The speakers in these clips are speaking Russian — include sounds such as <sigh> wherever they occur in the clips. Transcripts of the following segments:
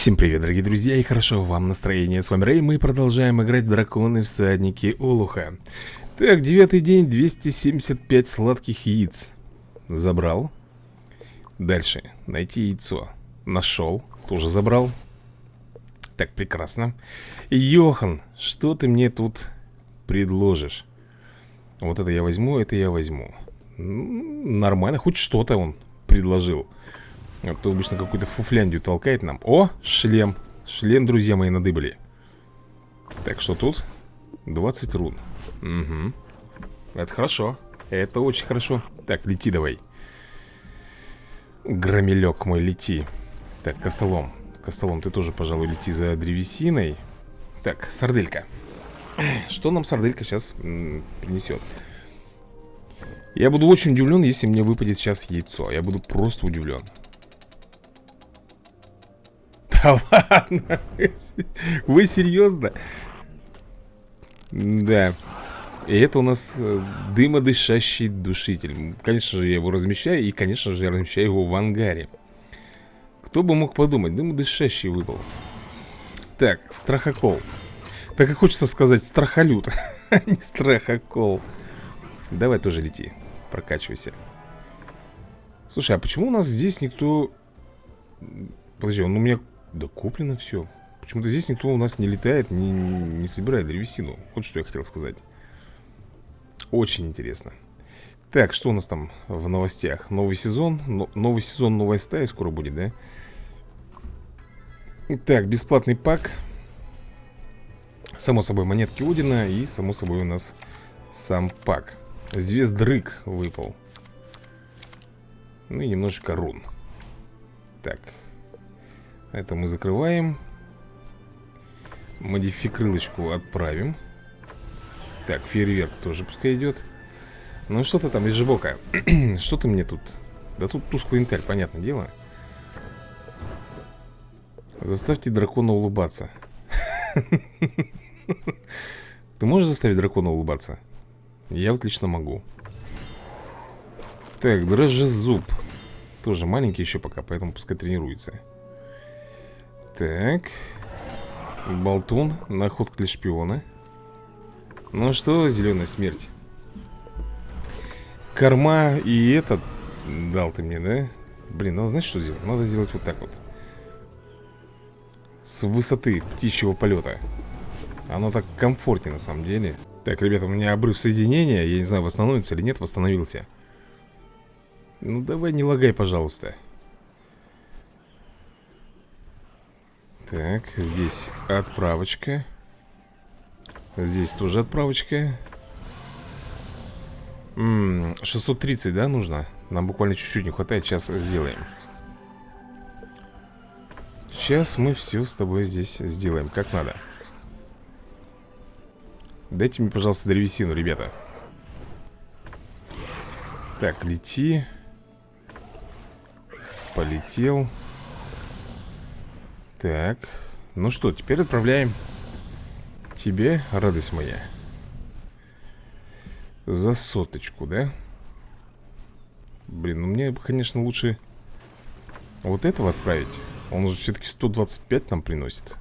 Всем привет, дорогие друзья, и хорошо вам настроение. С вами Рэй, мы продолжаем играть в Драконы Всадники Олуха. Так, девятый день, 275 сладких яиц. Забрал. Дальше, найти яйцо. Нашел, тоже забрал. Так, прекрасно. Йохан, что ты мне тут предложишь? Вот это я возьму, это я возьму. Нормально, хоть что-то он предложил. А то обычно какую-то фуфляндию толкает нам. О, шлем. Шлем, друзья мои, надыбали. Так, что тут? 20 рун. Угу Это хорошо. Это очень хорошо. Так, лети давай. Громелек мой, лети. Так, Костолом. Костолом, ты тоже, пожалуй, лети за древесиной. Так, сарделька. <clears throat> Что нам сарделька сейчас принесет? Я буду очень удивлен, если мне выпадет сейчас яйцо. Я буду просто удивлен да ладно? Вы серьезно? Да. И это у нас э, дымодышащий душитель. Конечно же, я его размещаю. И, конечно же, я размещаю его в ангаре. Кто бы мог подумать, дымодышащий выпал. Так, страхокол. Так и хочется сказать страхолют, <laughs> а не страхокол. Давай тоже лети, прокачивайся. Слушай, а почему у нас здесь никто... Подожди, он у меня да куплено все. Почему-то здесь никто у нас не летает, не, не собирает древесину. Вот что я хотел сказать. Очень интересно. Так, что у нас там в новостях? Новый сезон. Но, новый сезон, новая стая скоро будет, да? Так, бесплатный пак. Само собой, монетки Удина. И, само собой, у нас сам пак. Звездрык выпал. Ну и немножечко рун. Так, это мы закрываем. Модификрылочку отправим. Так, фейерверк тоже пускай идет. Ну что ты там из жибока <clears throat> Что ты мне тут? Да тут тусклый интель, понятное дело. Заставьте дракона улыбаться. <laughs> Ты можешь заставить дракона улыбаться? Я вот лично могу. Так, дрожжезуб Тоже маленький еще пока, поэтому пускай тренируется так. Болтун. Находка для шпиона. Ну что, зеленая смерть? Корма и этот дал ты мне, да? Блин, надо знаешь, что сделать? Надо сделать вот так вот. С высоты птичьего полета. Оно так комфортнее на самом деле. Так, ребята, у меня обрыв соединения. Я не знаю, восстановится или нет, восстановился. Ну давай не лагай, пожалуйста. Так, здесь отправочка. Здесь тоже отправочка. М -м, 630, да, нужно? Нам буквально чуть-чуть не хватает, сейчас сделаем. Сейчас мы все с тобой здесь сделаем, как надо. Дайте мне, пожалуйста, древесину, ребята. Так, лети. Полетел так, ну что, теперь отправляем. Тебе, радость моя. За соточку, да? Блин, ну мне, конечно, лучше вот этого отправить. Он же все-таки 125 нам приносит.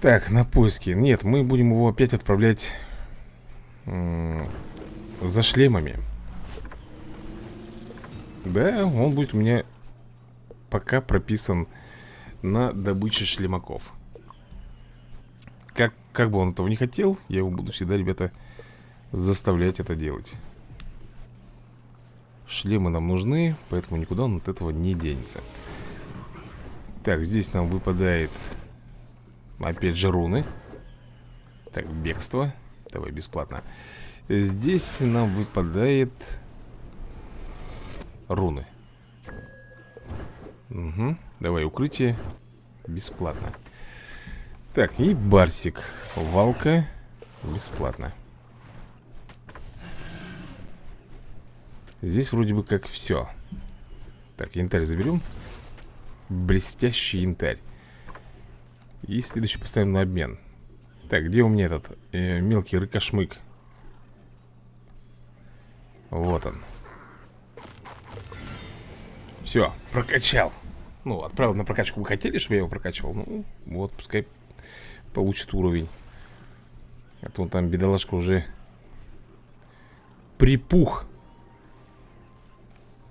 Так, на поиски. Нет, мы будем его опять отправлять За шлемами да, он будет у меня пока прописан на добыче шлемаков. Как, как бы он этого не хотел, я его буду всегда, ребята, заставлять это делать. Шлемы нам нужны, поэтому никуда он от этого не денется. Так, здесь нам выпадает опять же руны. Так, бегство. Давай бесплатно. Здесь нам выпадает руны. Угу, давай укрытие Бесплатно. Так, и барсик. Валка Бесплатно. Здесь вроде бы как все Так, янтарь заберем Блестящий янтарь. И следующий поставим на обмен. Так, где у меня этот э, мелкий рыкошмык? Вот он Все, прокачал. Ну, отправил на прокачку Вы хотели, чтобы я его прокачивал? Ну, вот, пускай получит уровень. А то он там, бедолашка, уже Припух.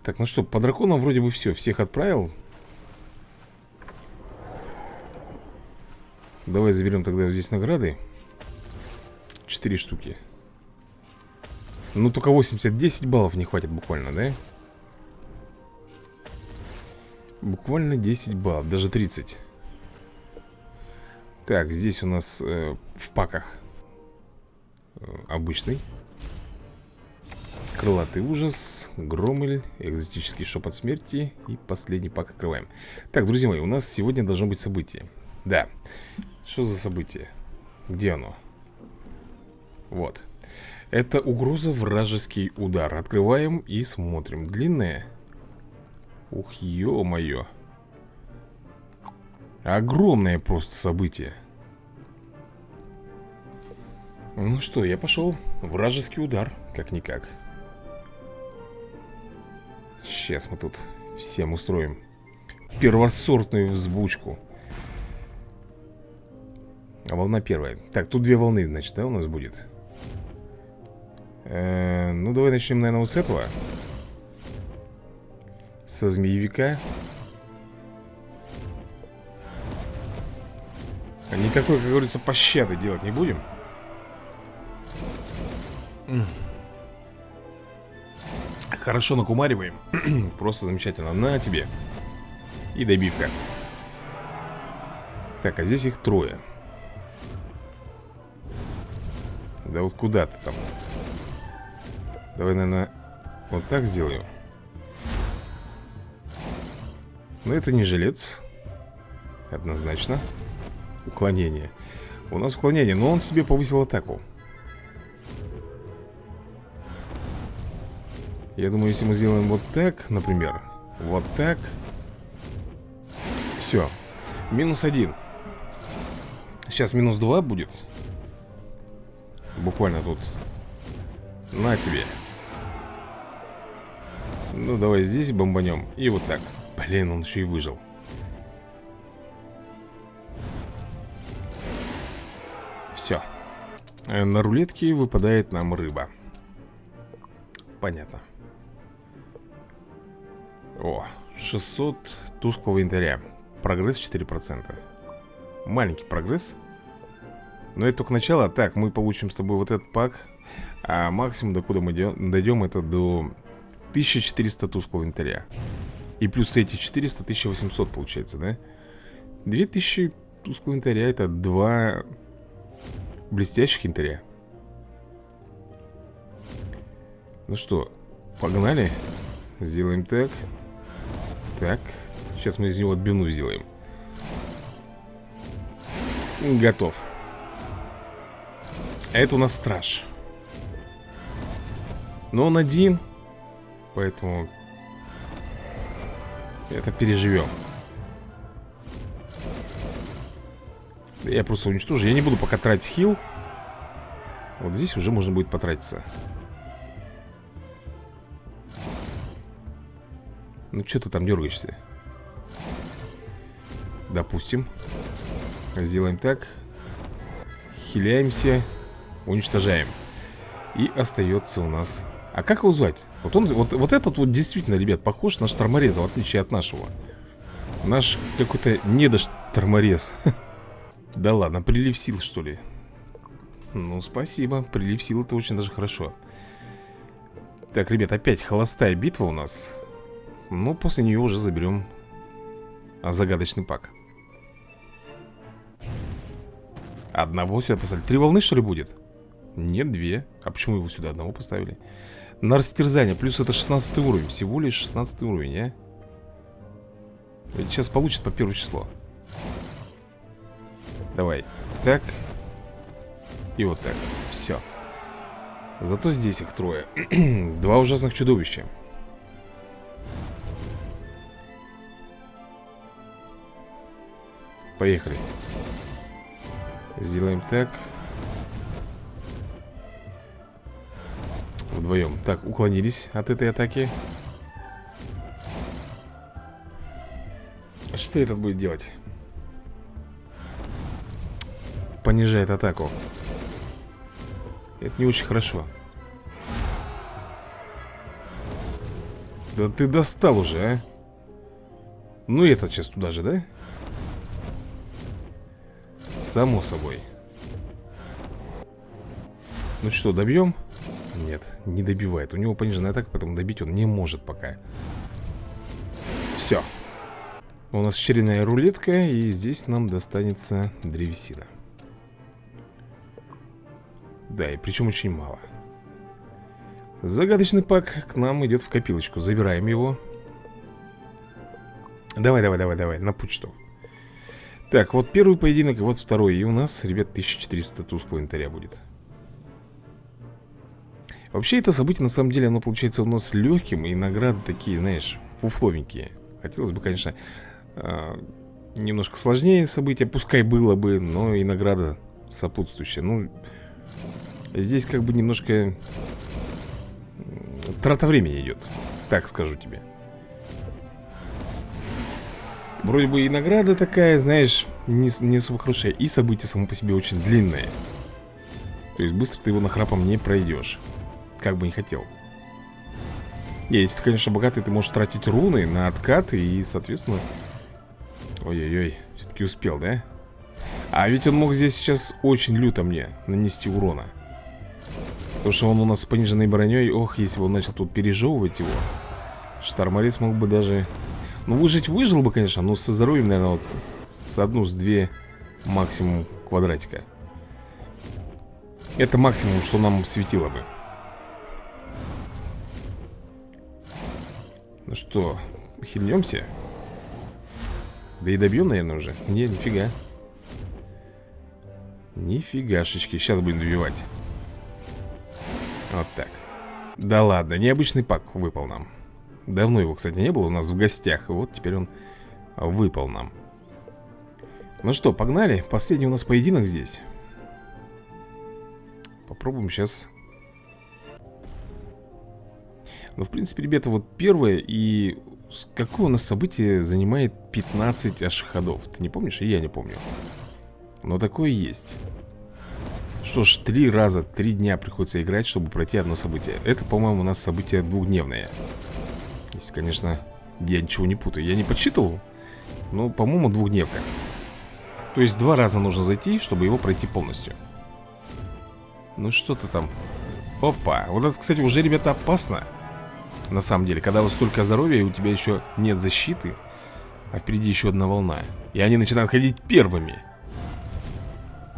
Так, ну что, по драконам вроде бы все Всех отправил. Давай заберем тогда здесь награды. Четыре штуки. Ну, только 80-10 баллов не хватит буквально, да? Буквально 10 баллов, даже 30 Так, здесь у нас э, в паках э, Обычный. Крылатый ужас, Громель, экзотический шепот смерти И последний пак открываем. Так, друзья мои, у нас сегодня должно быть событие. Да, что за событие? Где оно? Вот. Это угроза вражеский удар. Открываем и смотрим. Длинная Ух, ё-моё. Огромное просто событие. Ну что, я пошел. Вражеский удар, как-никак. Сейчас мы тут всем устроим Первосортную взбучку. А волна первая. Так, тут две волны, значит, да, у нас будет? Э -э Ну, давай начнем, наверное, вот с этого Со змеевика Никакой, как говорится, пощады делать не будем. Хорошо накумариваем. <clears throat> Просто замечательно. На тебе. И добивка. Так, а здесь их трое. Да вот куда ты там? Давай, наверное, вот так сделаю Но это не жилец. Однозначно. Уклонение. У нас уклонение, но он себе повысил атаку. Я думаю, если мы сделаем вот так, например Вот так Все Минус один. Сейчас минус два будет. Буквально тут. На тебе. Ну давай здесь бомбанем. И вот так Блин, он еще и выжил. Все э, На рулетке выпадает нам рыба. Понятно. О, 600 тусклого янтаря. Прогресс 4% Маленький прогресс. Но это только начало. Так, мы получим с тобой вот этот пак. А максимум, до куда мы дойдем, это до 1400 тусклого инвентаря И плюс эти 400, 1800 получается, да? 2000 тусклого инвентаря это два блестящих инвентаря Ну что, погнали? Сделаем так. Так Сейчас мы из него отбивную сделаем. Готов. А это у нас страж. Но он один Поэтому Это переживем. Я просто уничтожу. Я не буду пока тратить хил. Вот здесь уже можно будет потратиться. Ну что ты там дергаешься? Допустим. Сделаем так. Хиляемся. Уничтожаем. И остается у нас А как его звать? Вот, он, вот, вот этот вот действительно, ребят, похож на штормореза В отличие от нашего Наш какой-то недошторморез <laughs> Да ладно, прилив сил, что ли? Ну, спасибо, прилив сил это очень даже хорошо Так, ребят, опять холостая битва у нас Ну, после нее уже заберем Загадочный пак Одного сюда поставили Три волны, что ли, будет? Нет, две А почему его сюда одного поставили? На растерзание, плюс это 16 уровень. Всего лишь 16 уровень, а? Сейчас получит по первое число. Давай. Так. И вот так, все Зато здесь их трое. <clears throat> Два ужасных чудовища. Поехали. Сделаем так Вдвоем Так, уклонились от этой атаки Что этот будет делать? Понижает атаку Это не очень хорошо Да ты достал уже, а Ну этот сейчас туда же, да? Само собой Ну что, добьем? Нет, не добивает У него пониженная атака, поэтому добить он не может пока Все у нас черенная рулетка, и здесь нам достанется древесина. Да, и причем очень мало. Загадочный пак к нам идет в копилочку. Забираем его. Давай, давай, давай, давай, на почту. Так, вот первый поединок, вот второй. И у нас, ребят, 1400 тусклого инвентаря будет. Вообще, это событие, на самом деле, оно получается у нас легким, и награды такие, знаешь, фуфловенькие. Хотелось бы, конечно, а, немножко сложнее событие, пускай было бы, но и награда сопутствующая. Ну, здесь как бы немножко трата времени идет, так скажу тебе. Вроде бы и награда такая, знаешь, не, не особо хорошая, и событие само по себе очень длинное. То есть быстро ты его нахрапом не пройдешь, как бы не хотел. Если ты, конечно, богатый, ты можешь тратить руны на откаты и, соответственно, Ой-ой-ой, все-таки успел, да? А ведь он мог здесь сейчас очень люто мне нанести урона Потому что он у нас с пониженной броней Ох, если бы он начал тут пережевывать его Штарморец мог бы даже Ну, выжить выжил бы, конечно Но со здоровьем, наверное, вот с одну, с две Максимум квадратика Это максимум, что нам светило бы Ну что, хильнемся? Да и добьем, наверное, уже. Не, нифига. Нифигашечки, сейчас будем добивать. Вот так. Да ладно, необычный пак выпал нам. Давно его, кстати, не было у нас в гостях И вот теперь он выпал нам. Ну что, погнали. Последний у нас поединок здесь. Попробуем сейчас Ну, в принципе, ребята, вот первое и Какое у нас событие занимает 15 аж ходов? Ты не помнишь? И я не помню. Но такое есть. Что ж, три раза, три дня приходится играть, чтобы пройти одно событие. Это, по-моему, у нас событие двухдневное. Если, конечно, я ничего не путаю. Я не подсчитывал, но, по-моему, двухдневка. То есть два раза нужно зайти, чтобы его пройти полностью. Ну что-то там. Опа, вот это, кстати, уже, ребята, опасно. На самом деле, когда вот столько здоровья, и у тебя еще нет защиты, а впереди еще одна волна. И они начинают ходить первыми.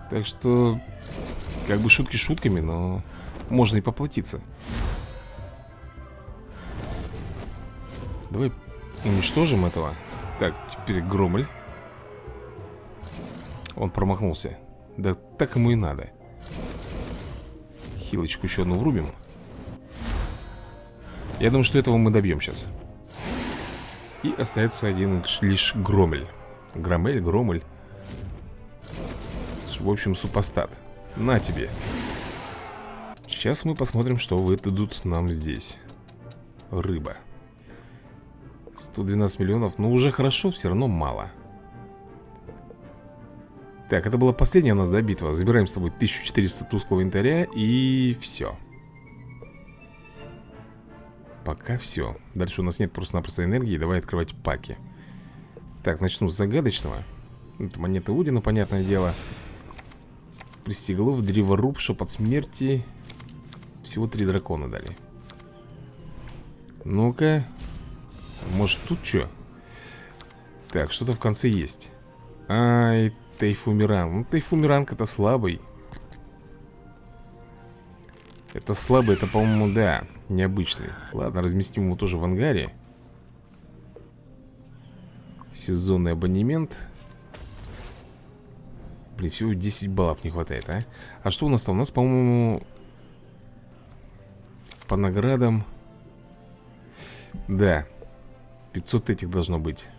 Так что, как бы шутки шутками, но можно и поплатиться. Давай уничтожим этого. Так, теперь Громель. Он промахнулся. Да так ему и надо. Хилочку еще одну врубим. Я думаю, что этого мы добьем сейчас. И остается один лишь Громель Громель, Громель В общем, супостат. На тебе. Сейчас мы посмотрим, что выдадут нам здесь. Рыба. 112 миллионов, ну уже хорошо, все равно мало. Так, это была последняя у нас, да, битва? Забираем с тобой 1400 тусклого инвентаря И все Пока все Дальше у нас нет просто-напросто энергии Давай открывать паки. Так, начну с загадочного. Это монета Удина, понятное дело. Пристеглов, древоруб, шепот смерти. Всего три дракона дали. Ну-ка. Может тут что? Так, что-то в конце есть. Ай, Тайфумиран Ну, Тайфумиранг-то слабый Это слабый, это, по-моему, да Необычный. Ладно, разместим его тоже в ангаре. Сезонный абонемент. Блин, всего 10 баллов не хватает, а? А что у нас там? У нас, по-моему По наградам. Да 500 этих должно быть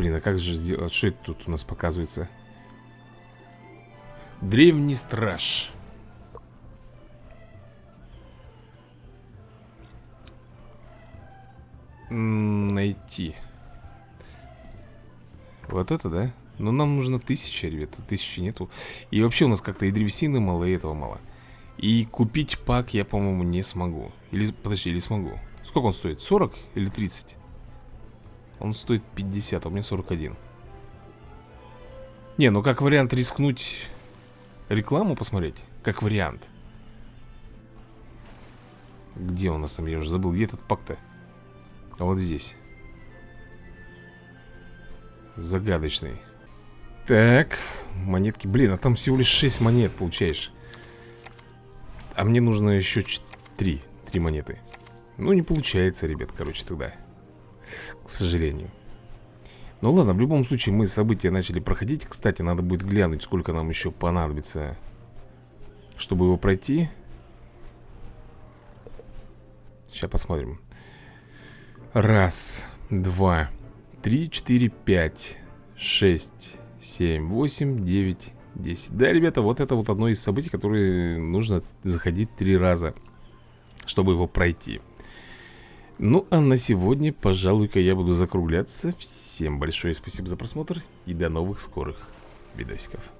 Блин, а как же сделать? А что это тут у нас показывается? Древний страж. Найти. Вот это, да? Но нам нужно тысяча, ребята. Тысячи нету. И вообще у нас как-то и древесины мало, и этого мало. И купить пак я, по-моему, не смогу. Или, подожди, или смогу. Сколько он стоит? 40 или 30? Он стоит 50, а у меня 41 Не, ну как вариант рискнуть Рекламу посмотреть? Как вариант. Где у нас там? Я уже забыл, где этот пак-то? А вот здесь. Загадочный. Так, монетки. Блин, а там всего лишь 6 монет получаешь. А мне нужно еще 3 3 монеты. Ну, не получается, ребят, короче, тогда К сожалению. Ну ладно, в любом случае мы события начали проходить. Кстати, надо будет глянуть, сколько нам еще понадобится Чтобы его пройти. Сейчас посмотрим. Раз, два, три, четыре, пять, шесть, семь, восемь, девять, десять. Да, ребята, вот это вот одно из событий, которые нужно заходить три раза Чтобы его пройти Ну, а на сегодня, пожалуй-ка, я буду закругляться. Всем большое спасибо за просмотр И до новых скорых видосиков